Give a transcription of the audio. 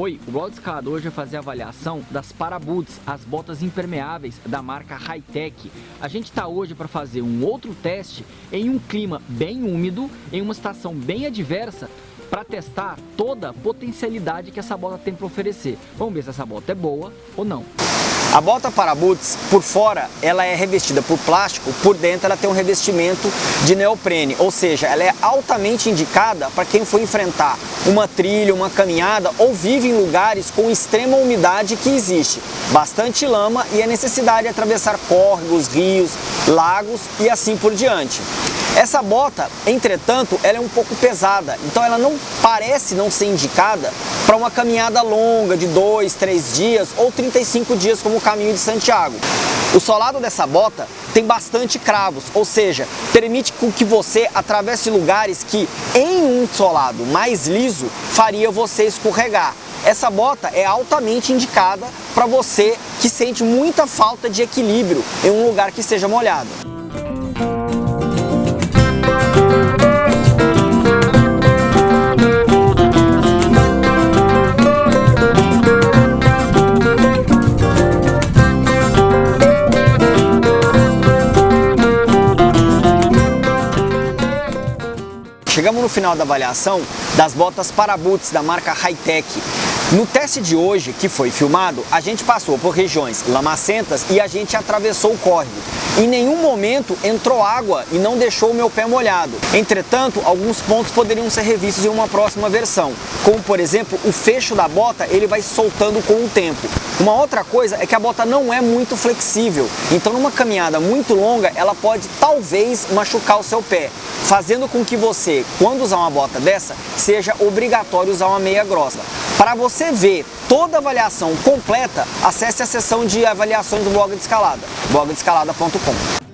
Oi, o blog escalador hoje vai fazer a avaliação das Paraboots, as botas impermeáveis da marca Hightech. A gente está hoje para fazer um outro teste em um clima bem úmido, em uma estação bem adversa, para testar toda a potencialidade que essa bota tem para oferecer. Vamos ver se essa bota é boa ou não. A bota para boots, por fora, ela é revestida por plástico, por dentro ela tem um revestimento de neoprene, ou seja, ela é altamente indicada para quem for enfrentar uma trilha, uma caminhada ou vive em lugares com extrema umidade que existe, bastante lama e a necessidade de atravessar córregos, rios, lagos e assim por diante. Essa bota, entretanto, ela é um pouco pesada, então ela não parece não ser indicada para uma caminhada longa de 2, 3 dias ou 35 dias como o caminho de Santiago. O solado dessa bota tem bastante cravos, ou seja, permite que você atravesse lugares que em um solado mais liso faria você escorregar. Essa bota é altamente indicada para você que sente muita falta de equilíbrio em um lugar que esteja molhado. Chegamos no final da avaliação das botas para boots da marca Hightech. No teste de hoje, que foi filmado, a gente passou por regiões lamacentas e a gente atravessou o córrego. Em nenhum momento entrou água e não deixou o meu pé molhado. Entretanto, alguns pontos poderiam ser revistos em uma próxima versão, como por exemplo, o fecho da bota ele vai soltando com o tempo. Uma outra coisa é que a bota não é muito flexível, então numa caminhada muito longa ela pode talvez machucar o seu pé, fazendo com que você, quando usar uma bota dessa, seja obrigatório usar uma meia grossa. Para você ver toda avaliação completa, acesse a seção de avaliações do blog de escalada, blogdescalada.com.